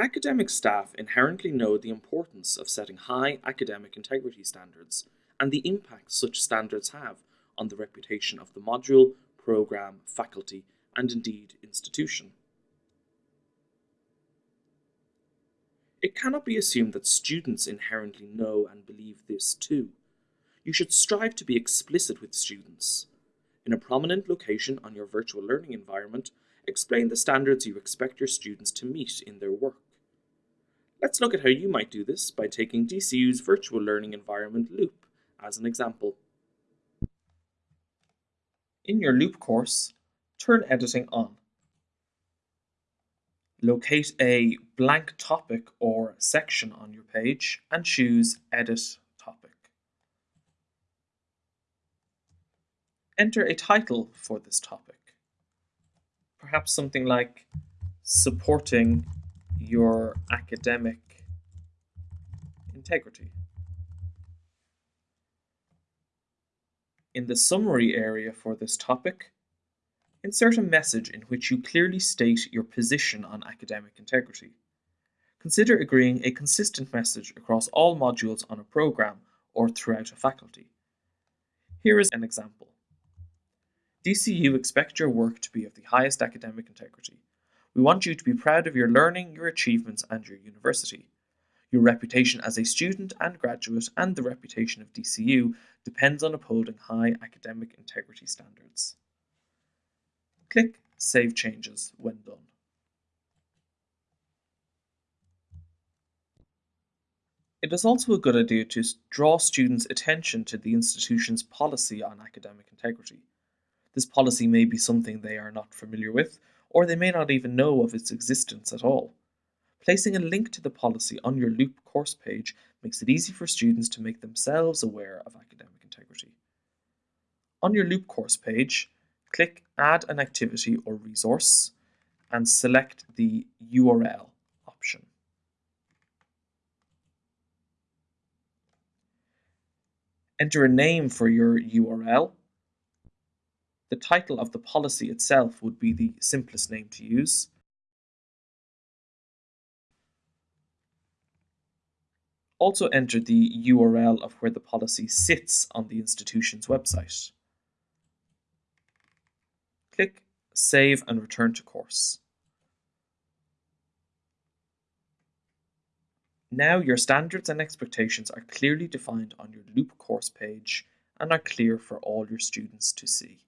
Academic staff inherently know the importance of setting high academic integrity standards and the impact such standards have on the reputation of the module, programme, faculty, and indeed institution. It cannot be assumed that students inherently know and believe this too. You should strive to be explicit with students. In a prominent location on your virtual learning environment, explain the standards you expect your students to meet in their work. Let's look at how you might do this by taking DCU's virtual learning environment Loop as an example. In your Loop course, turn editing on. Locate a blank topic or section on your page and choose Edit Topic. Enter a title for this topic. Perhaps something like Supporting your academic integrity. In the summary area for this topic, insert a message in which you clearly state your position on academic integrity. Consider agreeing a consistent message across all modules on a program or throughout a faculty. Here is an example. DCU expect your work to be of the highest academic integrity. We want you to be proud of your learning, your achievements, and your university. Your reputation as a student and graduate and the reputation of DCU depends on upholding high academic integrity standards. Click Save Changes when done. It is also a good idea to draw students' attention to the institution's policy on academic integrity. This policy may be something they are not familiar with, or they may not even know of its existence at all. Placing a link to the policy on your Loop course page makes it easy for students to make themselves aware of academic integrity. On your Loop course page, click Add an activity or resource and select the URL option. Enter a name for your URL the title of the policy itself would be the simplest name to use. Also enter the URL of where the policy sits on the institution's website. Click Save and return to course. Now your standards and expectations are clearly defined on your Loop course page and are clear for all your students to see.